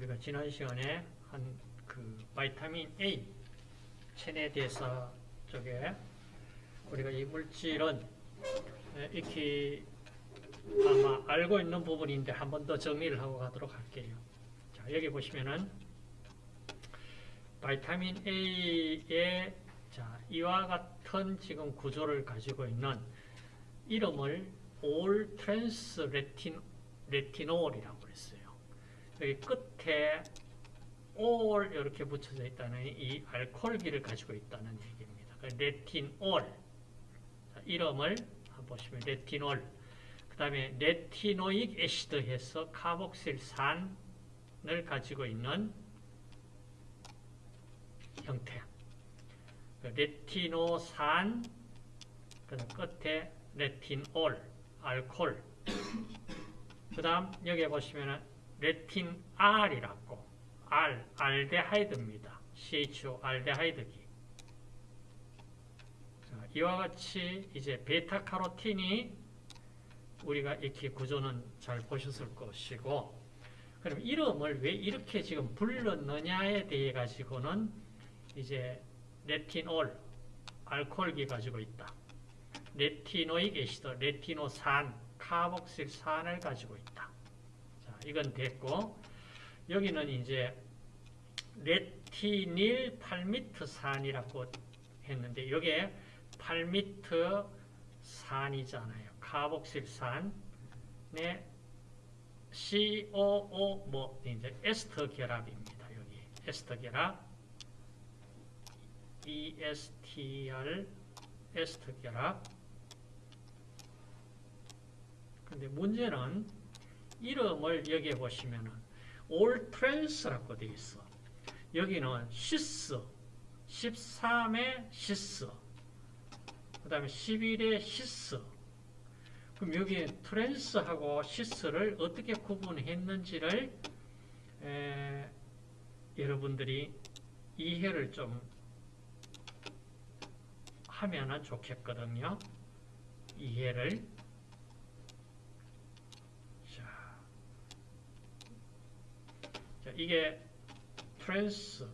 우리가 지난 시간에 한 그 바이타민 A 체내 대사 쪽에 우리가 이 물질은 에, 익히 아마 알고 있는 부분인데 한 번 더 정리를 하고 가도록 할게요. 자, 여기 보시면은 바이타민 A의 자, 이와 같은 지금 구조를 가지고 있는 이름을 all trans retin 레티놀이라고 했어요. 여기 끝에 ol 이렇게 붙여져 있다는 이 알코올기를 가지고 있다는 얘기입니다. 그 레티놀 자, 이름을 보시면 레티놀 그 다음에 retinoic acid 해서 카복실산을 가지고 있는 형태. 그 레티노산 그 다음 끝에 레틴올 알콜. 그 다음 여기 보시면 레틴 R이라고 R, 알데하이드입니다. CHO 알데하이드기. 자, 이와 같이 이제 베타카로틴이 우리가 이렇게 구조는 잘 보셨을 것이고 그럼 이름을 왜 이렇게 지금 불렀느냐에 대해 가지고는 이제 레티놀, 알코올기 가지고 있다. retinoic acid, 레티노산, 카복실산을 가지고 있다. 자, 이건 됐고 여기는 이제 retinyl 팔미트산이라고 했는데 이게 팔미트산이잖아요. 카복실산의 COO 뭐 이제 에스터 결합입니다. 여기 에스터 결합 ESTR 에스터 결합 근데 문제는 이름을 여기에 보시면은 all trans라고 되어 있어. 여기는 cis, 13의 cis, 그 다음에 11의 cis. 그럼 여기 trans하고 cis를 어떻게 구분했는지를 에, 여러분들이 이해를 좀 하면 좋겠거든요. 이해를. 자, 이게 트랜스.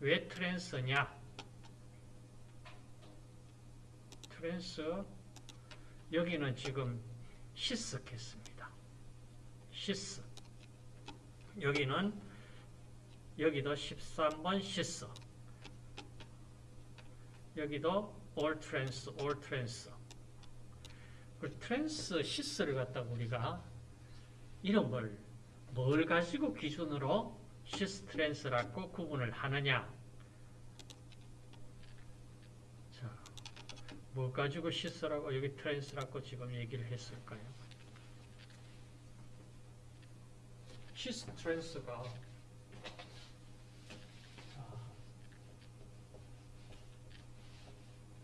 왜 트랜스냐? 트랜스. 여기는 지금 쓰겠습니다. cis. 여기는 여기도 13번 cis. 여기도 all trans, all trans. 그 trans cis를 갖다가 우리가 이름을 뭘 가지고 기준으로 cis trans라고 구분을 하느냐? 자, 뭐 가지고 cis라고 여기 trans라고 지금 얘기를 했을까요? cis trans가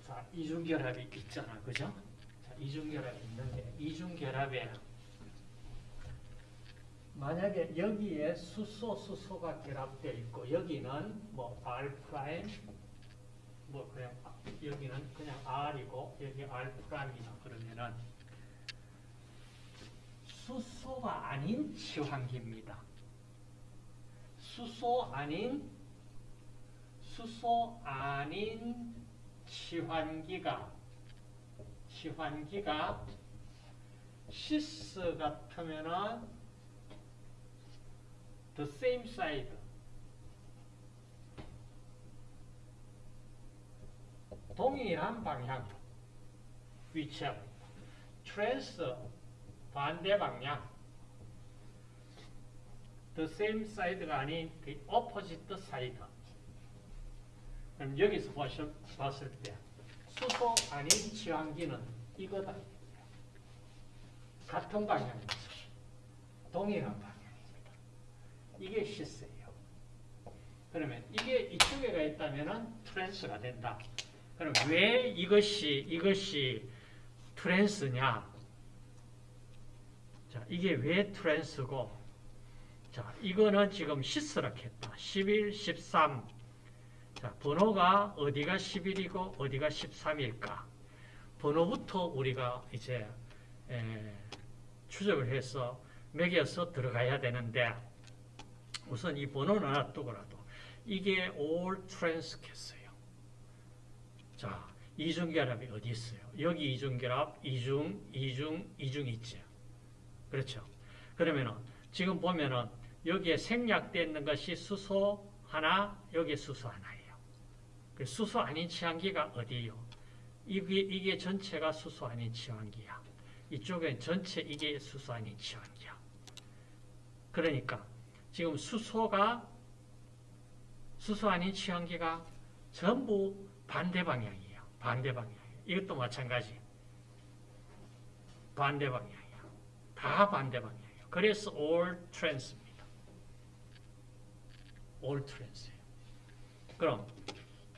자, 이중결합이 있잖아, 그죠? 자, 이중결합이 있는데 이중결합에 만약에 여기에 수소, 수소가 결합되어 있고 여기는 뭐 R prime 뭐 그냥 여기는 그냥 R이고 여기 R prime이다 그러면은 수소가 아닌 치환기입니다. 수소 아닌 수소 아닌 치환기가 치환기가 cis 같으면은 the same side. 동일한 방향 위치하고 있다. trans 반대 방향 the same side가 아닌 the opposite side. 그럼 여기서 보실, 봤을 때 수소 아닌 치환기는 이거다. 같은 방향입니다. 동일한 방향. 이게 시스예요. 그러면 이게 이쪽에 가 있다면 trans가 된다. 그럼 왜 이것이 이것이 trans냐? 자, 이게 왜 trans고? 자, 이거는 지금 cis라 했다. 11, 13. 자, 번호가 어디가 11이고 어디가 13일까? 번호부터 우리가 이제 에, 추적을 해서 매겨서 들어가야 되는데 우선 이 번호는 하나 두고라도 이게 all trans겠어요. 자, 이중결합이 어디 있어요? 여기 이중결합, 이중, 이중, 이중 있죠. 그렇죠. 그러면은 지금 보면은 여기에 생략되어 있는 것이 수소 하나, 여기 수소 하나예요. 그 수소 아닌 치환기가 어디예요? 이게, 이게 전체가 수소 아닌 치환기야. 이쪽엔 전체 이게 수소 아닌 치환기야. 그러니까 지금 수소가 수소 아닌 치환기가 전부 반대 방향이에요. 반대 방향이에요. 이것도 마찬가지. 반대 방향이야. 다 반대 방향이에요. 그래서 all trans입니다. all trans예요. 그럼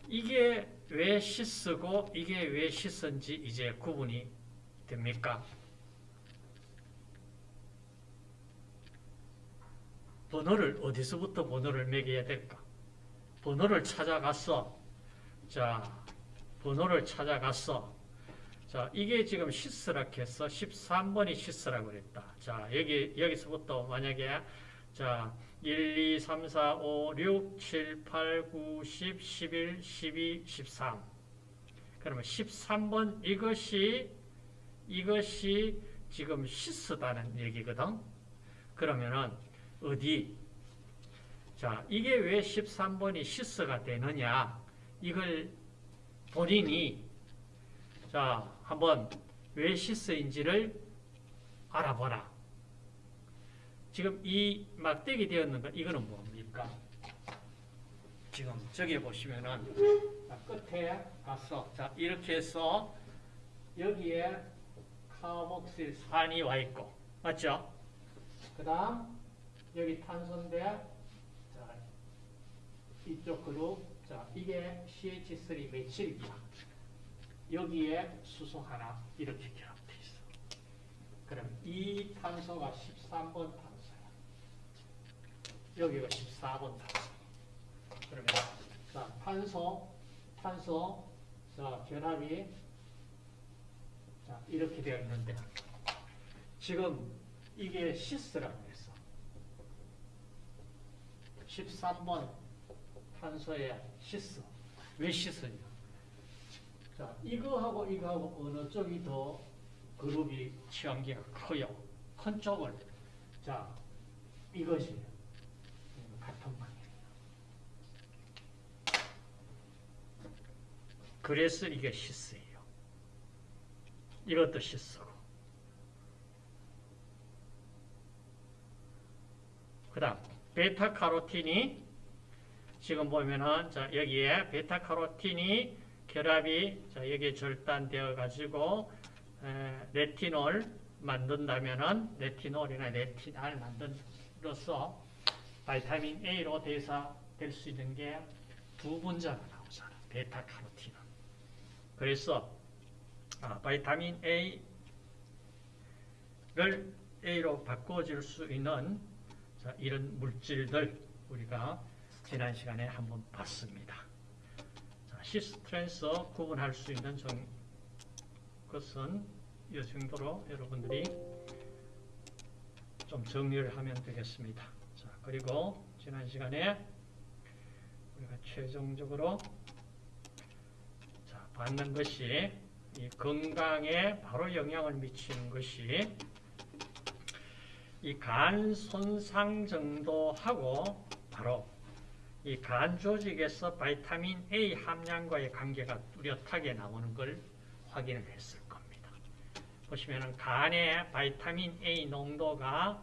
이게 왜 시스고 이게 왜 시스인지 이제 구분이 됩니까? 번호를 어디서부터 번호를 매겨야 될까? 번호를 찾아갔어. 자, 번호를 찾아갔어. 자, 이게 지금 시스라 했어. 13번이 시스라고 그랬다. 자, 여기, 여기서부터 만약에, 자, 1, 2, 3, 4, 5, 6, 7, 8, 9, 10, 11, 12, 13. 그러면 13번 이것이, 이것이 지금 시스다는 얘기거든. 그러면은, 어디? 자, 이게 왜 13번이 시스가 되느냐? 이걸 본인이 자, 한번 왜 시스인지를 알아보라. 지금 이 막대기 되었는 거 이거는 뭡니까? 지금 저기 보시면은 자, 끝에 가서 자, 이렇게 해서 여기에 카복실 산이 와 있고 맞죠? 그 다음 여기 탄소인데 자, 이쪽 그룹 자, 이게 CH3 메칠이야. 여기에 수소 하나 이렇게 결합돼 있어. 그럼 이 탄소가 13번 탄소야. 여기가 14번 탄소. 그러면 자, 탄소, 탄소, 자, 결합이 자, 이렇게 되어 있는데 지금 이게 cis라고 했어. 13번 탄소의 cis. 왜 cis냐? 자, 이거하고 이거하고 어느 쪽이 더 그룹이 치환기가 커요? 큰 쪽을. 자, 이것이 같은 방향이에요. 그래서 이게 시스예요. 이것도 시스고. 그 다음, 베타카로틴이 지금 보면은 자 여기에 베타카로틴이 결합이 자 여기 절단되어 가지고 에, 레티놀 만든다면은 레티놀이나 retinal 만든로써 바이타민 A로 대사될 수 있는 게 두 분자가 나오잖아. 베타카로틴은. 그래서 아, 바이타민 A를 A로 바꿔줄 수 있는 자, 이런 물질들 우리가 지난 시간에 한번 봤습니다. 자, cis-trans 구분할 수 있는 정, 것은 이 정도로 여러분들이 좀 정리를 하면 되겠습니다. 자, 그리고 지난 시간에 우리가 최종적으로 자, 받는 것이 이 건강에 바로 영향을 미치는 것이 이 간 손상 정도 하고 바로 이 간 조직에서 vitamin A 함량과의 관계가 뚜렷하게 나오는 걸 확인을 했을 겁니다. 보시면은 간의 vitamin A 농도가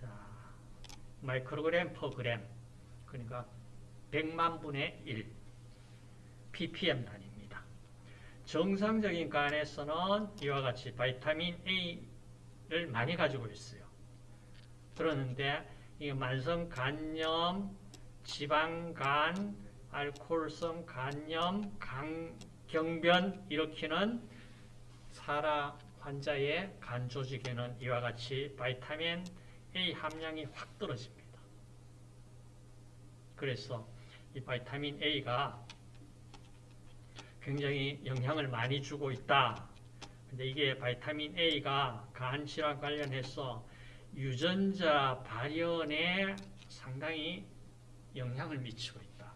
자, 마이크로그램 per 그램 그러니까 100만 분의 1 ppm 단위입니다. 정상적인 간에서는 이와 같이 vitamin A를 많이 가지고 있어요. 그러는데 이 만성 간염, 지방간, 알코올성 간염, 강, 경변 일으키는 사라 환자의 간 조직에는 이와 같이 바이타민 A 함량이 확 떨어집니다. 그래서 이 바이타민 A가 굉장히 영향을 많이 주고 있다. 근데 이게 바이타민 A가 간 질환 관련해서 유전자 발현에 상당히 영향을 미치고 있다.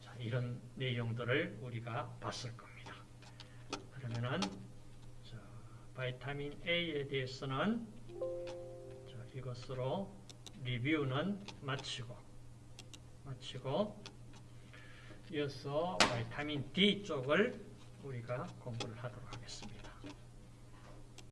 자, 이런 내용들을 우리가 봤을 겁니다. 그러면은 자, 바이타민 A에 대해서는 자, 이것으로 리뷰는 마치고 마치고 이어서 바이타민 D 쪽을 우리가 공부를 하도록 하겠습니다.